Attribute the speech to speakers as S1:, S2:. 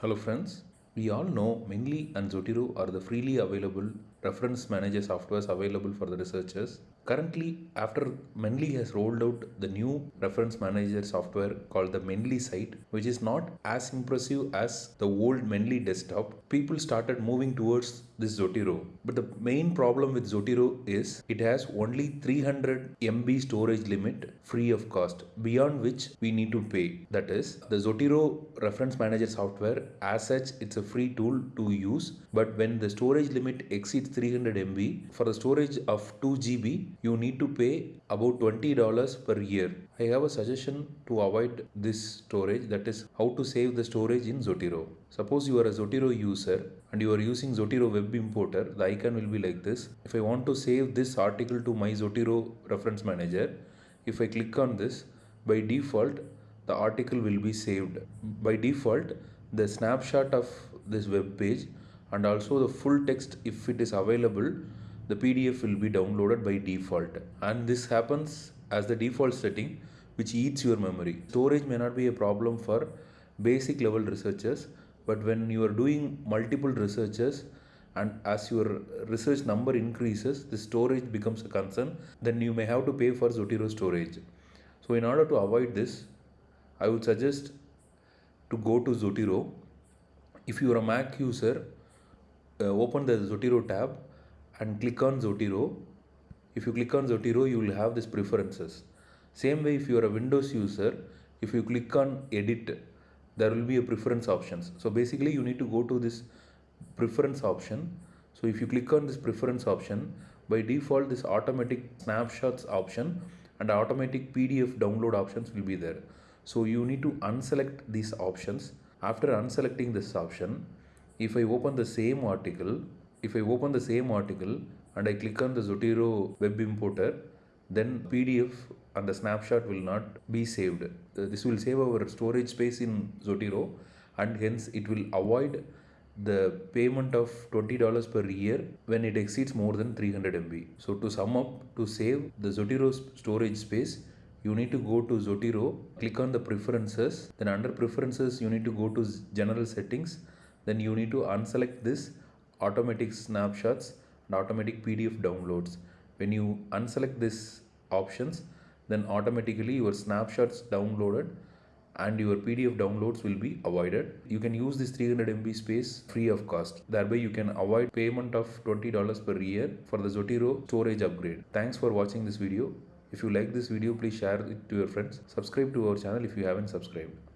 S1: Hello friends, we all know Mendeley and Zotero are the freely available reference manager softwares available for the researchers. Currently, after Mendeley has rolled out the new reference manager software called the Mendeley Cite, which is not as impressive as the old Mendeley desktop, people started moving towards this Zotero. But the main problem with Zotero is it has only 300 MB storage limit free of cost, beyond which we need to pay. That is, the Zotero reference manager software as such it's a free tool to use, but when the storage limit exceeds 300 MB, for the storage of 2 GB, you need to pay about $20 per year. I have a suggestion to avoid this storage that is how to save the storage in Zotero. Suppose you are a Zotero user and you are using Zotero web importer, the icon will be like this. If I want to save this article to my Zotero reference manager, if I click on this, by default the article will be saved. By default, the snapshot of this web page and also the full text if it is available, the PDF will be downloaded by default. And this happens as the default setting which eats your memory. Storage may not be a problem for basic level researchers, but when you are doing multiple researches and as your research number increases, the storage becomes a concern, then you may have to pay for Zotero storage. So in order to avoid this, I would suggest to go to Zotero. If you are a Mac user, uh, open the Zotero tab and click on Zotero. If you click on Zotero, you will have this preferences. Same way, if you are a Windows user, if you click on Edit, there will be a preference options. So basically, you need to go to this preference option. So if you click on this preference option, by default, this automatic snapshots option and automatic PDF download options will be there. So you need to unselect these options. After unselecting this option, if I open the same article, if I open the same article and I click on the Zotero web importer, then PDF and the snapshot will not be saved. Uh, this will save our storage space in Zotero and hence it will avoid the payment of $20 per year when it exceeds more than 300 MB. So to sum up, to save the Zotero storage space, you need to go to Zotero, click on the preferences, then under preferences you need to go to general settings, then you need to unselect this automatic snapshots and automatic PDF downloads. When you unselect this options, then automatically your snapshots downloaded and your PDF downloads will be avoided. You can use this 300 MB space free of cost. Thereby you can avoid payment of $20 per year for the Zotero storage upgrade. Thanks for watching this video. If you like this video, please share it to your friends. Subscribe to our channel if you haven't subscribed.